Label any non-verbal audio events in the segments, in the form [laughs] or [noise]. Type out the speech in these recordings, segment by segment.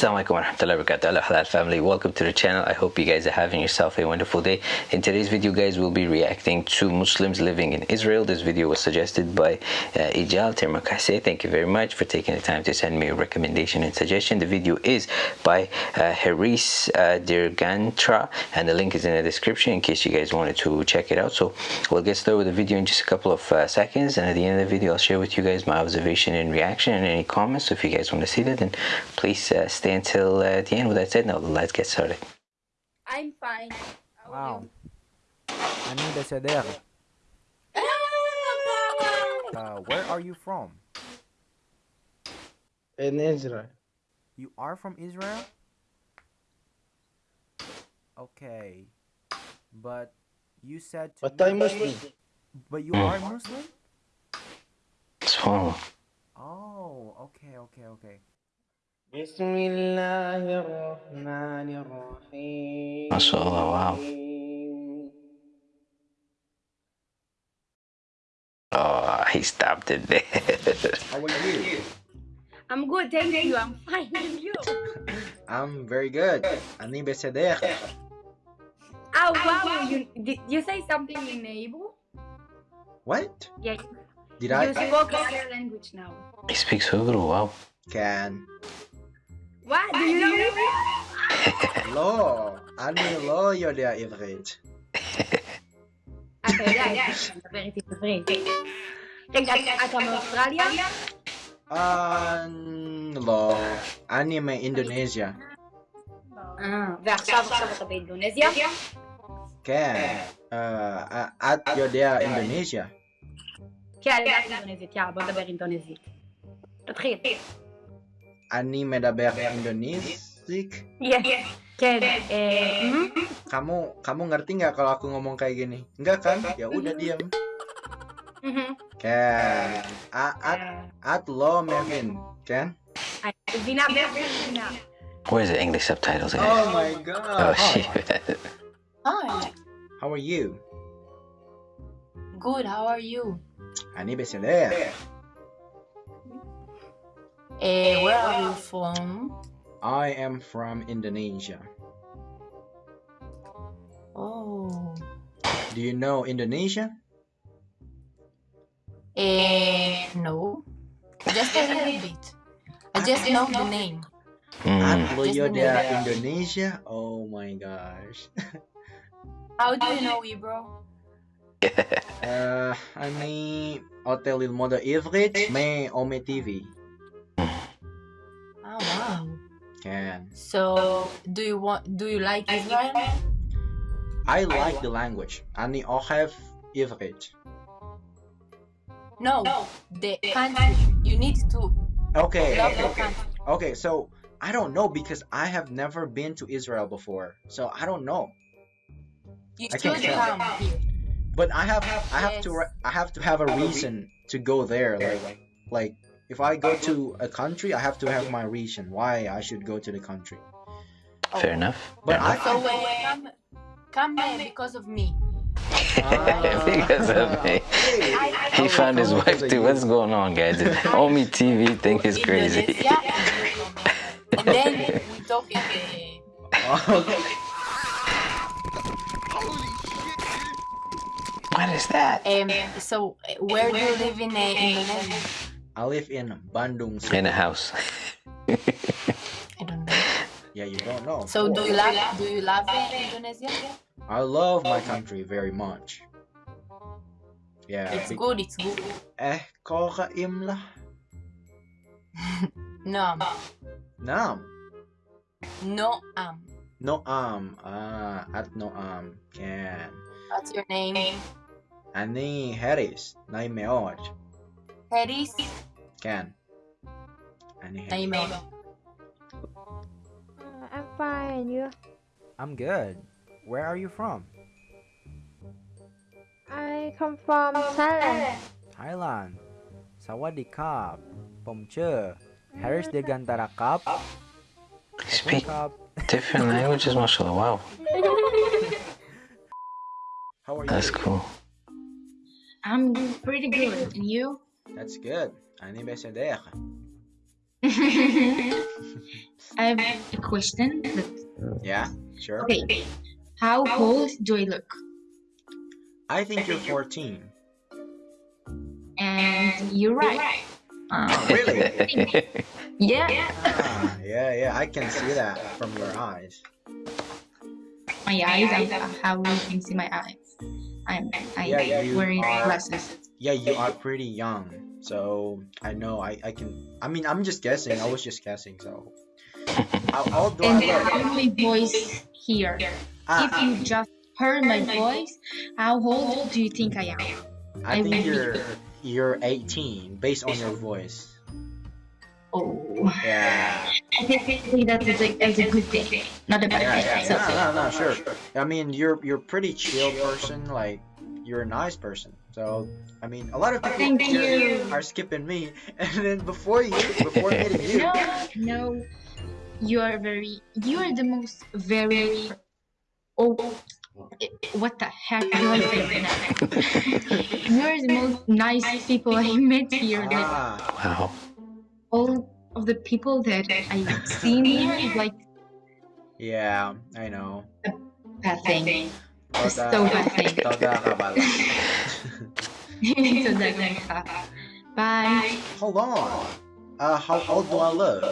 Assalamualaikum warahmatullahi wabarakatuh. Halal family. Welcome to the channel. I hope you guys are having yourself a wonderful day. In today's video guys we'll be reacting to Muslims living in Israel. This video was suggested by uh, Ijal Termakase thank you very much for taking the time to send me a recommendation and suggestion. The video is by uh, Haris uh, Dirgantara and the link is in the description in case you guys wanted to check it out. So we'll get started with the video in just a couple of uh, seconds and at the end of the video I'll share with you guys my observation and reaction and any comments. So if you guys want to see that then please uh, stay until uh, the end. With that said, now let's get started. I'm fine. How are Wow. Ani Besedere. you? Uh, where are you from? in Israel. You are from Israel? Okay. But you said to But me- I'm Muslim. But you are Muslim? So, Oh, okay, okay, okay. Bismillahirrahmanirrahim. Masya Allah, wow. Oh, he stopped it there. How are you? I'm good, thank you. I'm fine, and you? I'm very good. Ani beseder. Oh, ah, wow. You, did you say something in Hebrew? What? Yeah. Did you I? You spoke another language now. He speaks Hebrew, wow. Can. What? Do you know Hebrew? לא. אני לא יודע עברית. אתה יודע, אתה מדבר איתי בעברית. רגע, אתה מאוסטרליה? לא. אני מאינדונזיה. ועכשיו עכשיו אתה באינדונזיה? כן. את יודע אינדונזיה? כן, אני יודעת אינדונזית, יאללה, בוא נדבר אינדונזית. תתחיל. Ani medabeh Indonesia. Iya. iya. Ken, eh, hmm? kamu kamu ngerti nggak kalau aku ngomong kayak gini? Enggak kan? kan? Ya udah mm-hmm. diam. Mm-hmm. Ken, at at lo Mevin, Ken. Vina, Vina. is the English subtitles? Oh my god. Oh shit. Hi. How are you? Good. How are you? Ani beseler. Eh, where are you eh, from? I am from Indonesia. Oh. Do you know Indonesia? Eh, no. Just a little bit. I just know the [laughs] name. Mm. Abloyoda Indonesia? Oh my gosh. [laughs] How do you know Ibro? uh, I mean, Hotel Il Mondo Ivrit, on my TV. כן. So, do you want? Do you like Israel? I like the language. אני אוהב עברית. No, the country. You need to Okay. love the country. Okay, so I don't know because I have never been to Israel before. So I don't know. You I can should tell. come here. But I have I have to Yes. re- I have to have a reason to go there. Like like if I go to a country, I have to have my reason why I should go to the country. Fair enough. But Fair enough. So when come, come here because of me. [laughs] because of me. He found his wife too. What's going on, guys? [laughs] This Ome TV thing is crazy. Indonesia, and then we talk in the. What is that? Um, so, uh, where do you live in uh, Indonesia? I live in Bandung. In a house. [laughs] I don't know. Yeah, you don't know. So, do you love do you love Indonesia? I love my country very much. Yeah. It's be- good. It's good. Eh, kokaim lah. [laughs] No, Naam. no. Um, Noam. Ah, at Noam. Can. what's your name? Ani Harris. Naim Meod. Harris. Can. Ani Harris. Name Uh, I'm fine. You? I'm good. Where are you from? I come from Thailand. Thailand สวัสดีครับ ผมชื่อ Harris Degantara ครับ Speak ครับ different languages, mashallah. Wow. [laughs] How are you? That's cool. I'm pretty good. And you? That's good. Ani Besedek. [laughs] I have a question. Yeah, sure. Okay. How old do I look? I think you're 14. And you're right. Uh, [laughs] Really? yeah. Ah, yeah, yeah, I can see that from your eyes. My eyes. I, how you can see my eyes? I'm. I'm Yeah, you wearing are- glasses. Yeah, you are pretty young, so I know I, I can. I mean, I'm just guessing. I was just guessing, so. [laughs] How old do I And look? how my voice here? Ah, If you just heard my voice, how old do you think I am? I I think you're you're 18 based on your voice. Oh, Yeah, [laughs] I think that is a, is a good thing, not a bad yeah, thing. yeah. So, No, no, no, sure. I mean, you're you're pretty chill person. Like, you're a nice person. So, I mean, a lot of people Thank here you. are skipping me, [laughs] and then before you, before meeting [laughs] you, No, no, you are very, you are the most very, oh, what the heck [laughs] do I say right now? you are the most nice people I met here. Ah, Wow. all of the people that I've seen here is like yeah, I know. bad thing. It's Toda- so bad thing. toda kabala. so that like, bye. Hold on. Uh, how old do I look?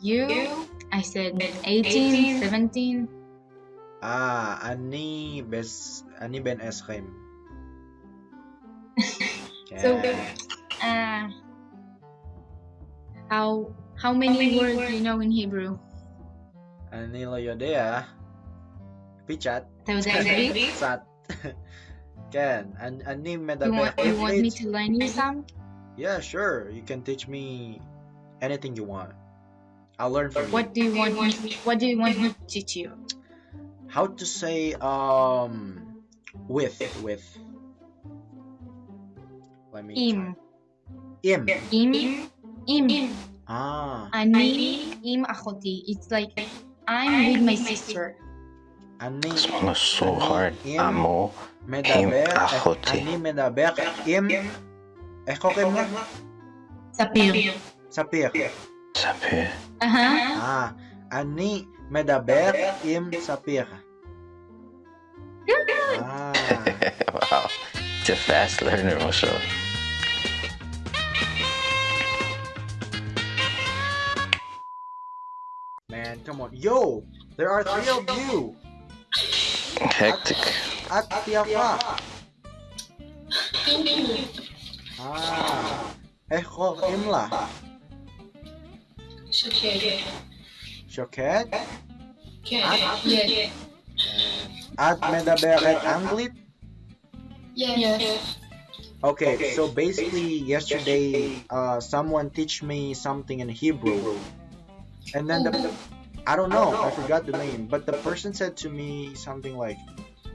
You, I said 18, 17. Ah, ani bes ani ben eskrim. [laughs] So, Okay. uh, how how many words do you know in Hebrew? Ani lo yodea. Pichat. Tawdari? Sat. Ken, an ani You want you want me to learn you some? Yeah, sure. You can teach me anything you want. I'll learn from What you. do you want me? What do you want me to teach you? How to say um with with. Let me Im, try. Im. im, im. Ah, Ani im achoti. It's like I'm with my sister. ani This one was so hard. Im. Amo. medaber אחותי. אני מדבר עם איך קוראים לה? Sapir. ספיר. Sabi. Uh huh. אה, אני מדבר עם ספיר. [laughs] אה, wow. It's a fast learner, Moshe. man, come on. Yo, there are three of you. Hektik. Aktiava. Ah. Eh kok imla? Shoket. Shoket? Ad? Ad anglit? Yes. Okay, okay, so basically yesterday uh, someone teach me something in Hebrew. And then the I don't know, I forgot the name, but the person said to me something like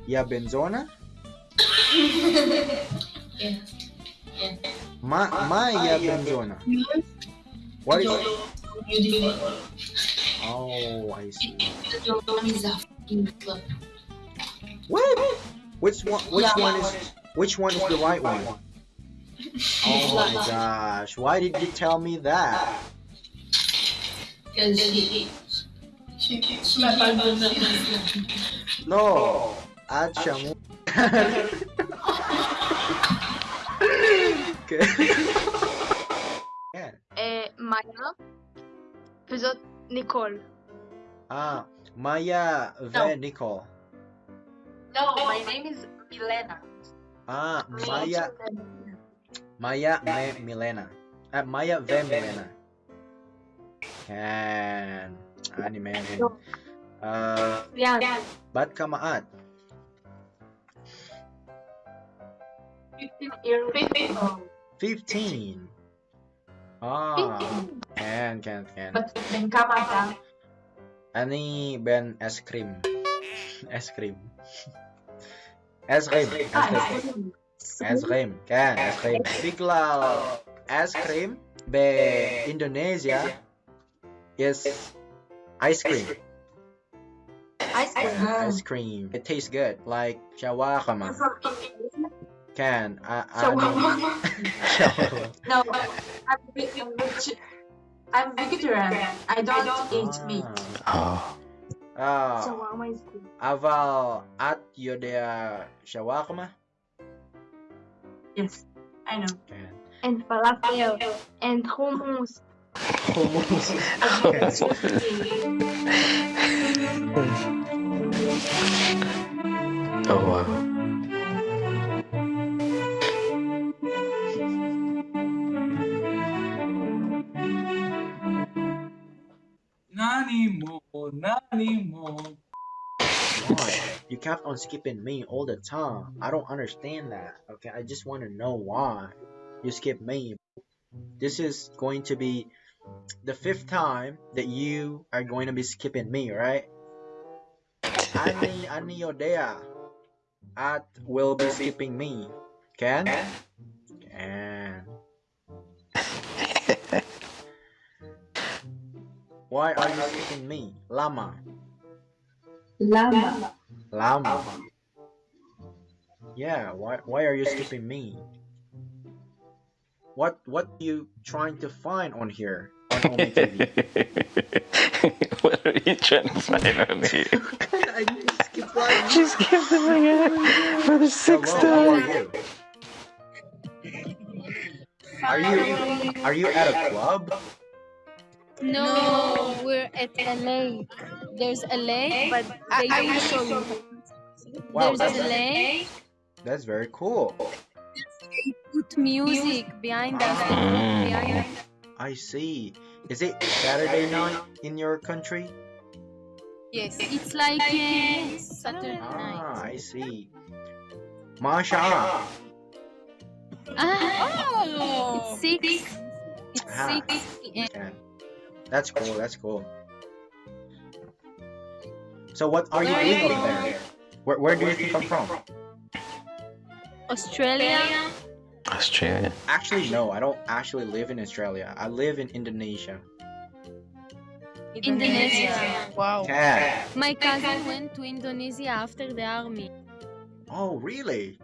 "Yeah, benzona? [laughs] yeah. yeah. Ma ma ya benzona. What is Oh, I see. What? Which one which one is which one is the right one? [laughs] Oh my gosh, why did you tell me that? No, Achamo. Ah, ah. [laughs] é, é Maya. Pessoa Nicole. Ah, Maya V. Nicole. No, my name is Milena. Ah, Maya. É Maya V. Milena. É, ah, Maya V. Milena. And. anime. And uh, bad kamaat. Fifteen. Ah, can can can. Ani ben es krim, es krim, es krim, es krim, es krim, kan es krim. Iqlal es krim. Be Indonesia. Yes, Ice cream. Ice cream. Uh-huh. Ice cream. It tastes good, like shawarma. [laughs] Can I? I shawarma. [laughs] no, I'm, I'm vegetarian. I don't eat meat. Ah. Oh. Ah. Shawarma is good. Aval at your shawarma. Yes, I know. And falafel and hummus. Oh wow. Nani mo, nani mo. Why? You kept on skipping me all the time. I don't understand that. Okay, I just want to know why you skip me. This is going to be the fifth time that you are going to be skipping me, right? Ani ani yodea. At will be skipping me. Can? Can. Why are you skipping me? Lama. Llama. Lama. Yeah, why why are you skipping me? What what are you trying to find on here on Ome TV? [laughs] what are you trying to find on here? I need to skip line. She skipped him again for the sixth Hello, how are time. you? Are you are you at a club? No, we're at a lake. There's a lake, but I, they I will don't show you. Wow, There's that's, a lake. that's very cool. Put music behind us. Mm. Behind us. I see. Is it Saturday night in your country? Yes, it's like uh, Saturday night. Ah, I see. Masha. Ah, it's six. It's Ah. six p.m. Yeah. That's cool. That's cool. So what are you Where are doing over there? Where, where do you think I'm from? Australia. Australia. Actually, no. I don't actually live in Australia. I live in Indonesia. Indonesia. Wow. Yeah. My cousin went to Indonesia after the army. Oh, really?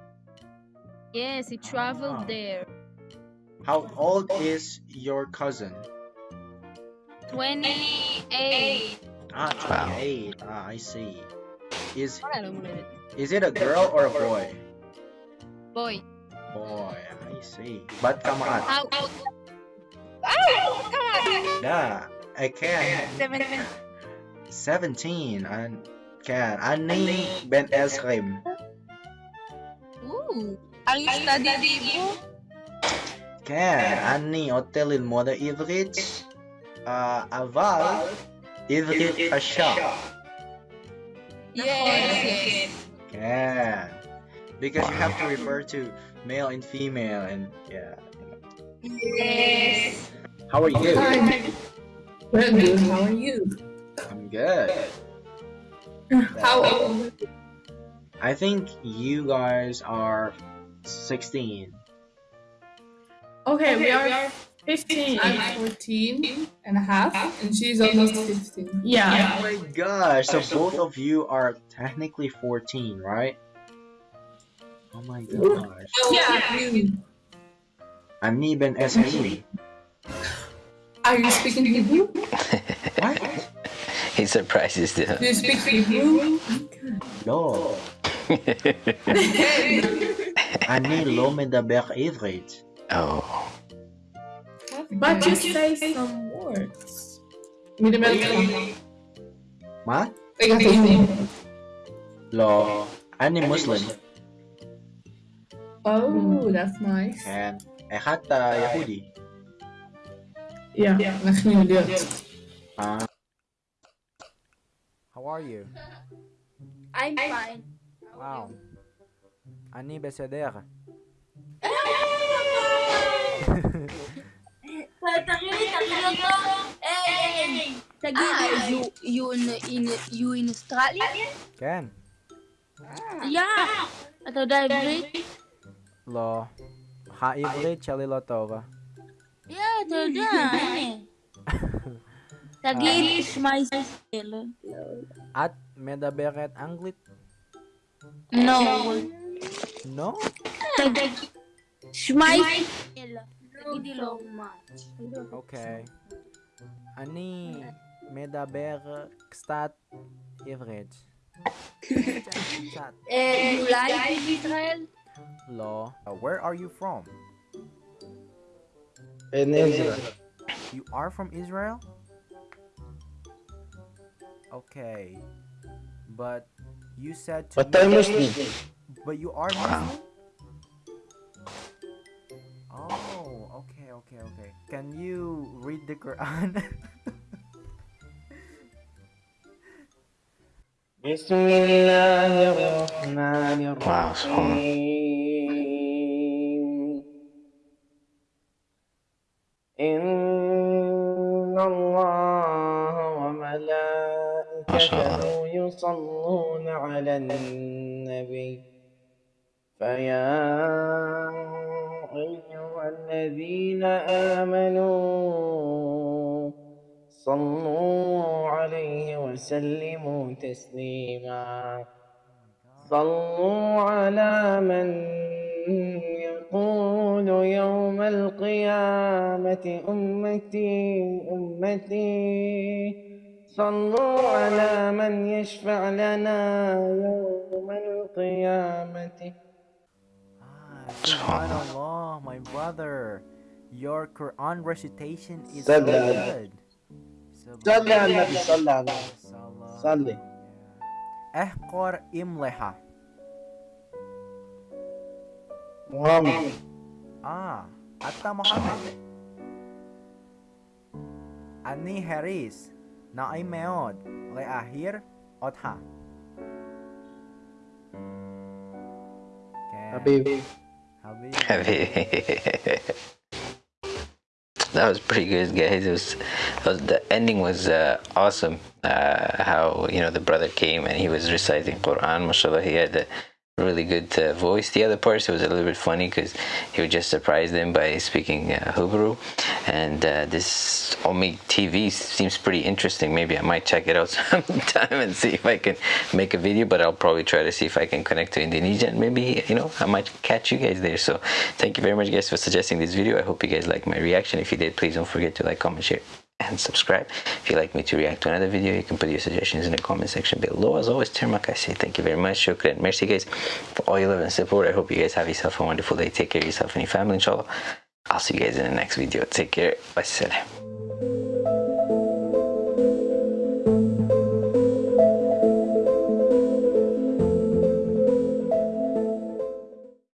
Yes, he traveled Ah. there. How old is your cousin? 28. Ah, Wow. 28. Ah, I see. Is Wala lang ulit. is it a girl or a boy? Boy. Boy, I see. But come on. How? Oh, come on. Yeah, I can. 17. 17. I can. Ani Ben Esrim. Ooh. Are you studying Hebrew? Can. Ani hotel in Moda Ivrit. Uh, Aval. Ivrit Asha. Yes. Can. Because you have to refer to male and female and yeah. Yes. How are you? Well, good. How are you? I'm good. How old? I think you guys are 16. Okay, we are 15. I'm 14 and a half, and she's almost 15. Yeah. Oh my gosh, so both of you are technically 14, right? Oh my gosh. Yeah. You. אני בן 20. [laughs] Are you speaking Hebrew? What? [laughs] He surprises Do them. [laughs] you speak Hebrew? לא. אני לא מדבר עברית. oh. But you say some words. מדבר מה? רגע, תגיד. לא. אני מוסלם. Oh, that's nice. כן. איך אתה יהודי? Yeah, אנחנו יודעות. אה, How are you? [laughs] I'm fine. Wow. אני בסדר. תראי, תראי אותו. היי, תגיד, you, you, in, in, you in Australia? כן. יא. אתה יודע עברית? לא. העברית שלי לא טובה. יא, אתה יודע. תגיד, שמע ישראל. את מדברת אנגלית? לא. לא? תגיד, שמע ישראל. תגידי לו מה. אוקיי. אני מדבר קצת עברית. אולי בישראל? Hello. Uh, where are you from? In Israel. You are from Israel? Okay. But you said to But I'm Muslim. But you are Muslim? Oh, okay, okay, okay. Can you read the Quran? [laughs] Bismillahirrahmanirrahim. إن الله وملائكته يصلون على النبي فيا أيها الذين آمنوا صلوا عليه وسلموا تسليما صلوا على من يقول يوم القيامة أمتي أمتي. صلوا على من يشفع لنا يوم القيامة. Subhanallah, my brother. Your Quran recitation is so good. صلي على النبي صلي على النبي. صلي. احقر املحة. محمد Ah, Atta Mohamed. אני הריס, נעים מאוד להעיר אותך. Habibi. Habibi. that was pretty good, guys. It was, it was the ending was uh, awesome. Uh, how you know the brother came and he was reciting Quran. Mashallah, he had. Uh, really good uh, voice. The other parts was a little bit funny because he would just surprise them by speaking uh, Hebrew. And uh, this Ome TV seems pretty interesting. Maybe I might check it out [laughs] sometime and see if I can make a video. But I'll probably try to see if I can connect to Indonesia and maybe you know I might catch you guys there. So thank you very much, guys, for suggesting this video. I hope you guys like my reaction. If you did, please don't forget to like, comment, share and subscribe. If you'd like me to react to another video, you can put your suggestions in the comment section below. As always, Tirmak, I say thank you very much. Shukran. Merci, guys, for all your love and support. I hope you guys have yourself a wonderful day. Take care of yourself and your family, inshallah. I'll see you guys in the next video. Take care. Bye.